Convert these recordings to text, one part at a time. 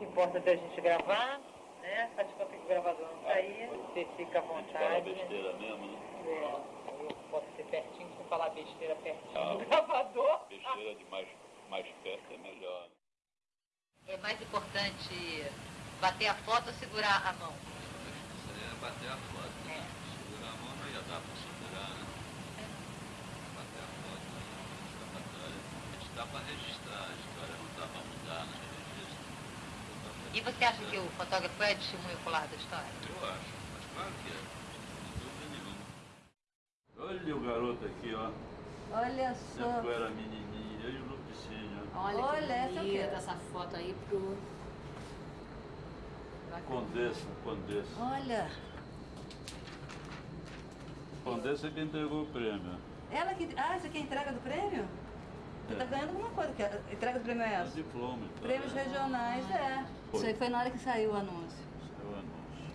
que importa é a gente gravar, né? Faz conta que o gravador não tá aí, você fica à vontade. fala besteira mesmo, né? É, eu posso ser pertinho, se eu falar besteira pertinho Ah. do gravador. Besteira de mais, mais perto é melhor. É mais importante bater a foto ou segurar a mão? Seria bater a foto. É. Segurar a mão não ia dar pra segurar, né? Bater a foto né? A gente dá pra registrar, a história não dá pra mudar no registro. E você acha que o fotógrafo é testemunho ocular da história? Eu acho, mas claro que é. Sem dúvida nenhuma. Olha o garoto aqui, ó. Olha só. Sempre era menininho, eu e o Lupicínio. Olha, Olha, que essa eu bonita quero. essa foto aí pro... Condessa, Condessa. Olha. Condessa é quem entregou o prêmio. Ela que. Ah, essa aqui é a entrega do prêmio? Você tá ganhando alguma coisa. Que a entrega do prêmio é É essa? diploma e tal. Prêmios né? regionais, é. Isso aí foi na hora que saiu o anúncio. Saiu o anúncio.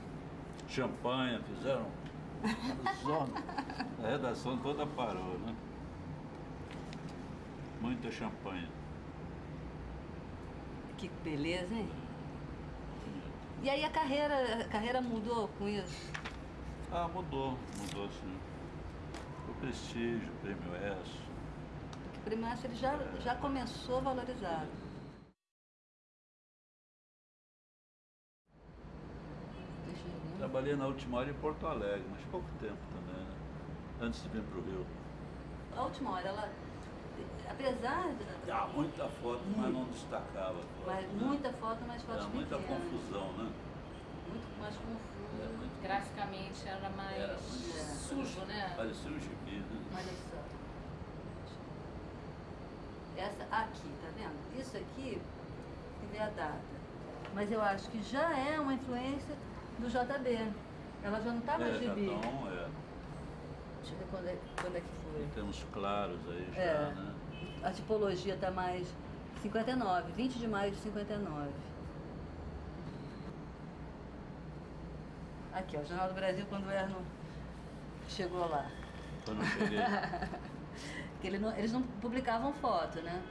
Champanhe, fizeram zona. A redação toda parou, né? Muita champanhe. Que beleza, hein? E aí a carreira, a carreira mudou com isso? Ah, mudou, mudou sim. O prestígio, o prêmio S. O prêmio Essa, ele já, já começou valorizado. Trabalhei na última hora em Porto Alegre, mas pouco tempo também, né? Antes de vir para o Rio. A última hora, ela, apesar de Ah, muita foto, mas não destacava. foto, mas né? muita foto, mas fotos Era muita pequenas. confusão, né? Muito mais confuso. Muito Graficamente era mais Era sujo, né? Parecia um gibi, né? Olha só. Essa aqui, tá vendo? Isso aqui, vê a data. Mas eu acho que já é uma influência do JB. Ela já não estava é, no gibi. Então, é. Deixa eu ver quando é, quando é que foi. Temos claros aí já, É. né? A tipologia está mais 59, 20 de maio de 59. Aqui, ó, o Jornal do Brasil, quando o Erno chegou lá. Quando eu cheguei. Que ele não- eles não publicavam foto, né?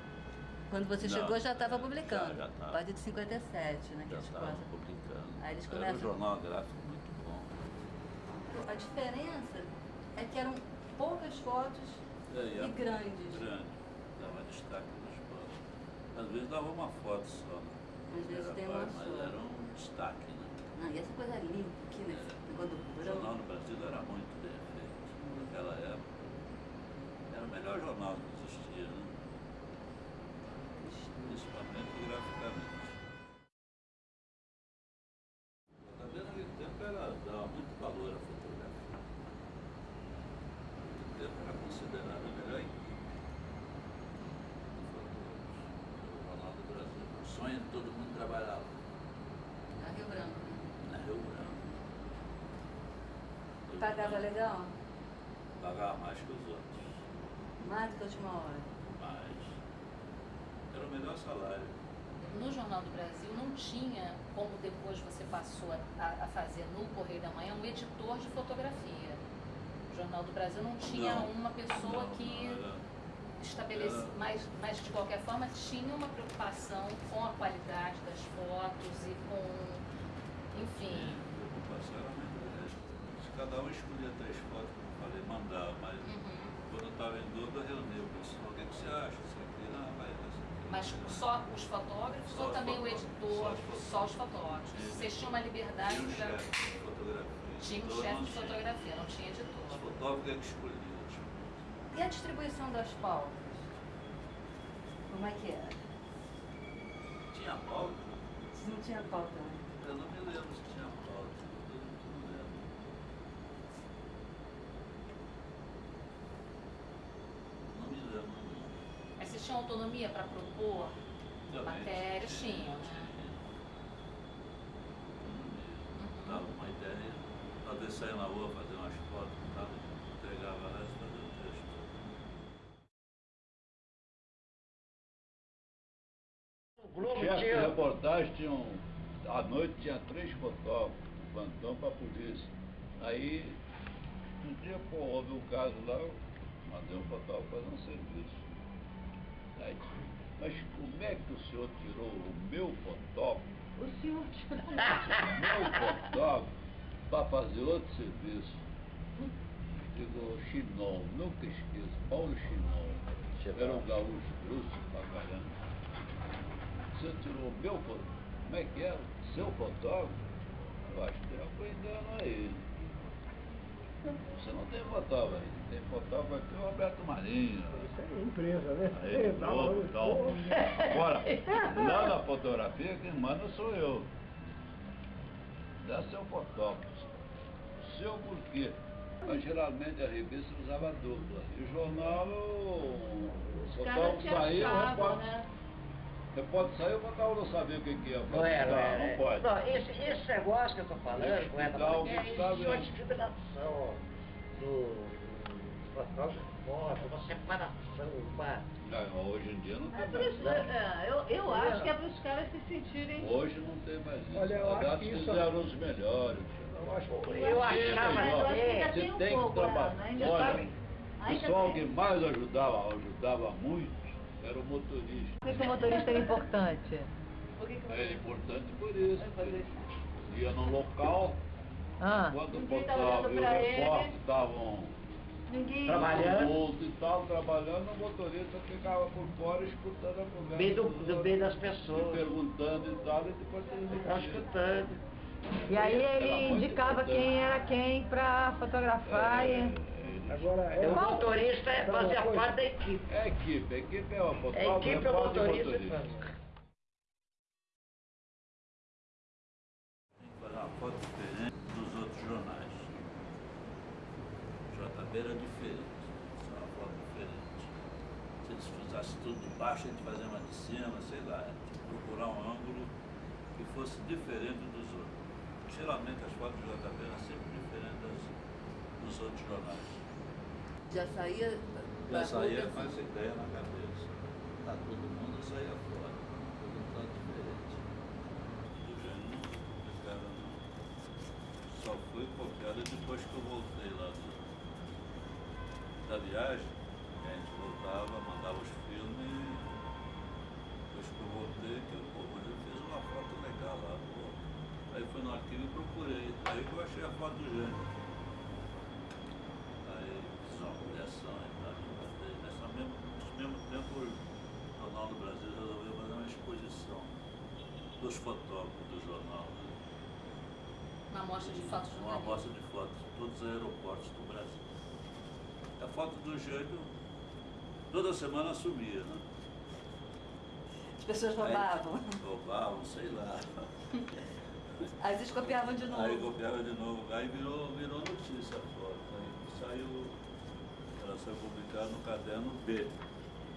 Quando você Não, chegou já estava é, publicando. já- já tava. A partir de 57, né? Já estava publicando. Aí eles Era começam- um jornal gráfico muito bom. A diferença é que eram poucas fotos É, e a- grandes. Grande. Dava destaque nas fotos. Às vezes dava uma foto só. né? Às vezes Era tem uma Mas era um destaque, né? Não, e essa coisa limpa aqui, né? Do O jornal no Brasil era muito bem feito. Naquela época. Melhor jornal que existia, né? Principalmente graficamente. Vendo naquele tempo era, dava muito valor à fotografia. Naquele tempo era considerada a melhor equipe de fotógrafos. O Jornal do Brasil. O sonho de todo mundo trabalhar lá, A Rio Branco. né? na Rio Branco. Pagava legal? Pagava mais que os outros. Mais do que a última hora. Mas era o melhor salário. No Jornal do Brasil não tinha, como depois você passou a, a fazer no Correio da Manhã, um editor de fotografia. O Jornal do Brasil não tinha Não. uma pessoa Não, que não, era- estabelecia, mas, mas de qualquer forma tinha uma preocupação com a qualidade das fotos e com, enfim, A preocupação era muito. Se Cada um escolhia três fotos, como eu falei, mandava, mas Uhum. Quando eu estava em dúvida, eu reunia o pessoal. O que, que você acha? Isso aqui, não, vai, mas só os fotógrafos Só ou os também o fotógrafos, editor, só os fotógrafos. só os Vocês tinham uma liberdade Tinha um para. chefe de fotografia. Tinha um editor chefe de fotografia, não tinha Os editor. fotógrafos é que escolhiam. tipo, E a distribuição das pautas? Como é que era? Tinha pauta? Não tinha pauta, né? Eu não me lembro se tinha pauta. Eu não lembro. Não me lembro. não. Mas vocês tinham autonomia para propor Também matérias? Tinham, né? Autonomia. Dava uma ideia, vezes saía na rua fazer umas fotos, tava, entregava lá e fazia o texto. O chefe de reportagem tinha um, à noite tinha três fotógrafos, plantão para a polícia. Aí, um dia, pô, houve um caso lá, eu mandei um fotógrafo fazer um serviço. Aí, Mas como é que o senhor tirou o meu fotógrafo, O senhor o meu fotógrafo, para fazer outro serviço? Digo, Chinol, nunca esqueço, Paulo Chinol. Era um gaúcho grosso pra caramba. Você tirou o meu fotógrafo? Como é que era? Seu fotógrafo? Eu acho que aprendendo aí. Você não tem fotógrafo aí. Tem fotógrafo aqui o Roberto Marinho. Isso é empresa, né? Aí, Tá, novo, mas- tal. Agora, lá na fotografia, quem manda sou eu. Dá seu fotógrafo. Seu porquê? Mas geralmente a revista usava dupla. E o jornal, o caras fotógrafo saía, o repórter, né? Repórter saiu, o fotógrafo não sabia o que, que ia fazer. Não é, não é. não, não pode. Não, esse, esse negócio que eu tô falando, com essa Não, é Gustavo, isso, a não. discriminação do foto, uma separação, uma... Não, hoje em dia não É tem por mais. isso, é, eu, eu acho que é para os caras se sentirem. Hoje não tem mais isso. Olha, eu Aliás, acho que isso- fizeram os melhores. Eu acho que Eu achava mas eu acho que ainda tem Você um tem que pouco, trabalhar. Ana, ainda Olha, o pessoal que mais ajudava, ajudava muito, era o motorista. Por que, que o motorista é importante? Por que que É você... importante por isso. Ia no local, Ah, quando Ninguém tá fotógrafo olhando e o pra ele. repórter estavam. Trabalhando. e tal, trabalhando, o motorista ficava por fora escutando a conversa. Bem do, do bem das e pessoas. perguntando e tal, e depois Estava escutando. e aí Era ele indicava importante. quem era quem pra fotografar É, e... Agora, é, O motorista é fazia parte da equipe. É a equipe, a equipe é o A fotógrafo, equipe é o motorista. motorista. faz. Tem que fazer uma foto diferente dos outros jornais. JB era diferente, isso é uma foto diferente. Se eles fizessem tudo de baixo, a gente fazia uma de cima, sei lá, a gente procurar um ângulo que fosse diferente dos outros. Geralmente as fotos do JB eram sempre diferentes das, dos outros jornais. Já saía. Já saía com essa ideia na cabeça. Tá todo mundo saía fora, todo mundo tá diferente. Do gênio, esse cara não. Só fui copiado depois que eu voltei lá do, da viagem. A gente voltava, mandava os filmes depois que eu voltei, que eu, pô, mas eu fiz uma foto legal lá, pô. Aí fui no arquivo e procurei. Aí que eu achei a foto do gênio. Aí fiz uma coleção e tal, e mandei. Nesse mesmo, nesse mesmo tempo, o Jornal do Brasil resolveu fazer uma exposição fotógrafos do jornal. né? Uma amostra de fotos Uma jornalistas. amostra de fotos de todos os aeroportos do Brasil. A foto do Gênio toda semana sumia, né? As pessoas Aí, roubavam. roubavam, sei lá. Aí eles copiavam de novo. Aí copiava de novo, aí virou, virou notícia a foto. Aí saiu, ela saiu publicada no caderno B.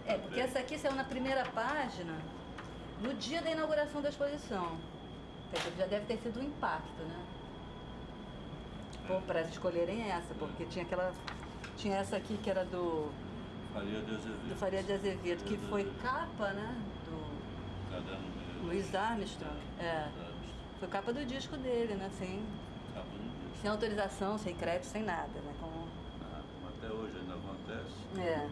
É, porque essa aqui saiu na primeira página no dia da inauguração da exposição. Quer dizer, Já deve ter sido um impacto, né? Bom, para escolherem essa, porque tinha aquela. Tinha essa aqui que era do, Faria de Azevedo. do Faria de Azevedo, que foi capa, né? Do Caderno B. Luiz Armstrong. É. Foi capa do disco dele, né? Sem, Capa no disco. sem autorização, sem crédito, sem nada, né? Como, Ah, como até hoje ainda acontece. É.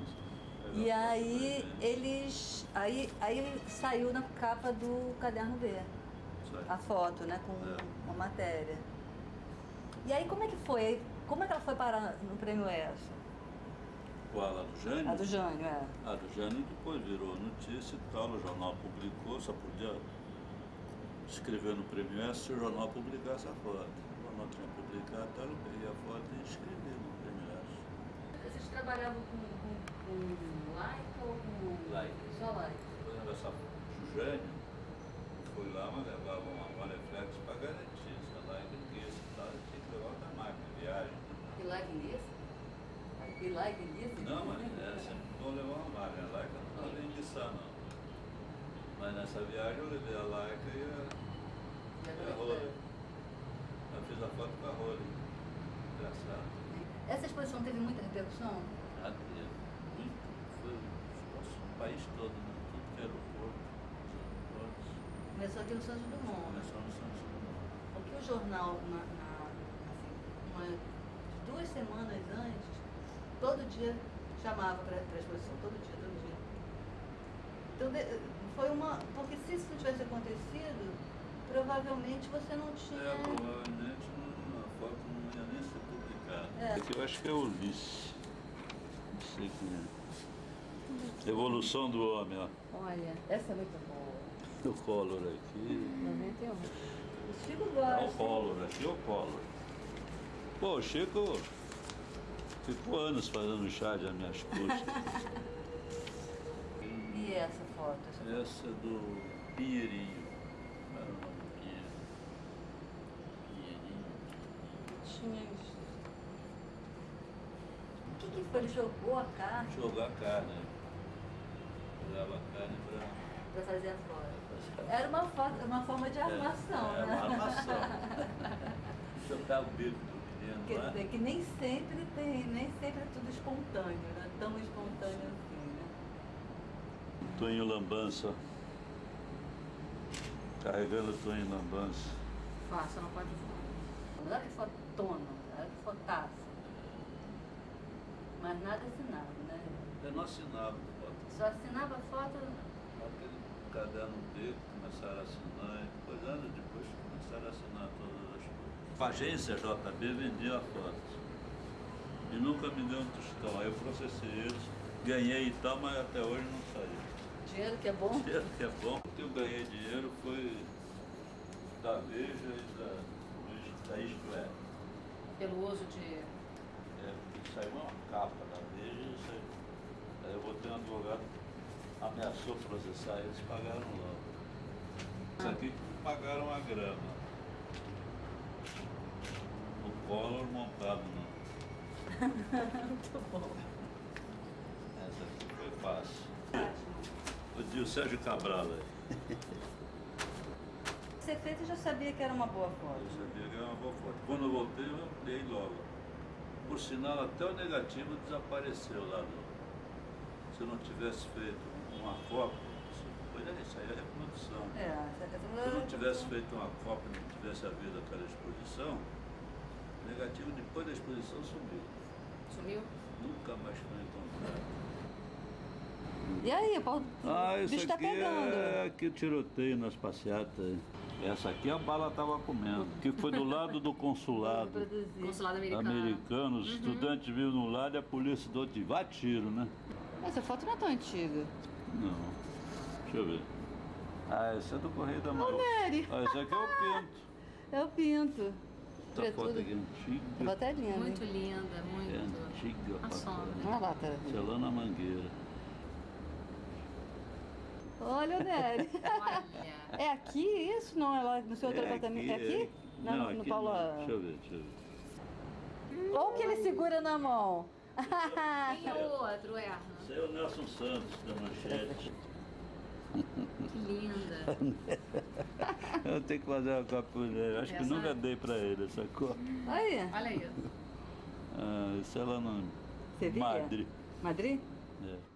E aí eles. Aí, aí saiu na capa do caderno B. a foto, né, com É. uma matéria. E aí como é que foi? Como é que ela foi parar no prêmio ESSO? Qual? A do Jânio? A do Jânio, é. A do Jânio depois virou notícia e tal, o jornal publicou, só podia escrever no Prêmio S se o jornal publicasse a foto. O jornal tinha publicado, então eu peguei a foto e escrevi no Prêmio S. Vocês trabalhavam com, com, Leica ou com... Leica. Só Leica. Por exemplo, essa Jânio, eu fui lá, mas levava uma Rolleiflex para garantir, se ela enriquece e tal, tinha que levar outra máquina, viagem. E Leica nisso? E Leica nisso? Não, mas é sempre bom levar uma máquina. A Leica não pode enguiçar, não. Mas nessa viagem eu levei a Leica e a, e a Rolleiflex. Eu fiz a foto com a Rolleiflex. Engraçado. Essa exposição teve muita repercussão? Ah, teve muito. Foi o país todo, né? Tudo que era aeroporto, os aeroportos. Começou aqui no Santos Dumont, né? Começou no Santos Dumont. Porque o jornal, na, na- assim, umas duas semanas antes, todo dia chamava para a exposição, todo dia, todo dia. Então de- foi uma. Porque se isso não tivesse acontecido, provavelmente você não tinha. É, provavelmente a foto não ia nem ser publicada. É. Aqui eu acho que é Ulisses. Não sei quem é. Evolução do homem, ó. Olha, essa é muito boa. O Collor aqui. 91. O Chico É o gosta. Collor, aqui é o Collor. Pô, o Chico ficou anos fazendo chá de minhas custas. E essa foto? Essa Essa é do Pinheirinho. Era o nome do Pinheiro? Pinheirinho. tinha isso. O que, que foi? Ele jogou a carne Jogar carne. Carne pra. para fazer a foto. Era uma, foto, uma forma de armação, é, né? uma armação. Jogar o bico do menino Quer dizer que nem sempre tem, nem sempre é tudo espontâneo, né? Tão espontâneo assim, né? Tonho Lambança. Carregando o Tonho Lambança. Faça, não pode falar. Olha que fotona, olha que fotaça. Mas nada assinado, né? Eu não assinava foto. Só assinava foto. Aquele caderno dele, começaram a assinar, e depois, anos depois, começaram a assinar todas as coisas. A agência JB vendia fotos. E nunca me deu um tostão. Aí eu processei eles, ganhei e tal, mas até hoje não saiu. Dinheiro que é bom. Dinheiro que é bom. O que eu ganhei dinheiro foi da Veja e da, da Isto É. Pelo uso de. É, saiu uma capa da Veja e saiu. Aí eu botei um advogado, ameaçou processar, eles pagaram logo. Isso aqui pagaram a grama. O Collor montado no. Muito bom. Essa aqui foi fácil. O Dio Sérgio Cabral aí. Ser feito eu já sabia que era uma boa Eu foto. sabia que era uma boa foto. Quando eu voltei, eu ampliei logo. Por sinal, até o negativo desapareceu lá. Do... Se eu não tivesse feito uma cópia, pois é, isso aí é reprodução. É, questão Se eu não tivesse feito uma cópia, não tivesse havido aquela exposição, o negativo depois da exposição sumiu. Sumiu? Nunca mais foi encontrado. E aí, Paulo? Ah, o isso bicho tá aqui pegando. é que tiroteio nas passeatas. Essa aqui a bala estava comendo, que foi do lado do consulado. Consulado americano. Americano, os estudantes viram no lado e a polícia do outro vai tiro, né? Essa foto não é tão antiga. Não. Deixa eu ver. Ah, esse é do Correio da. Nery. Ah, esse aqui é o Pinto. É o pinto. Essa Vê foto aqui é antiga. A foto é linda. Muito hein? linda, É muito. antiga. A sombra. lá, tá. Celana Mangueira. Olha o Nery. Olha. É aqui isso? Não é lá no seu outro É apartamento? É aqui? Não, Não, no aqui Paulo. não. Deixa eu ver, deixa eu ver. Olha o que ele segura na mão. Tem outro, Erna. Esse é o Nelson Santos, da Manchete. Que linda. Eu tenho que fazer uma cópia dele. Acho que Essa nunca é- dei pra ele essa cópia. Aí, Olha isso. Ah, isso é lá no Sevilha? Madrid. Madrid? É.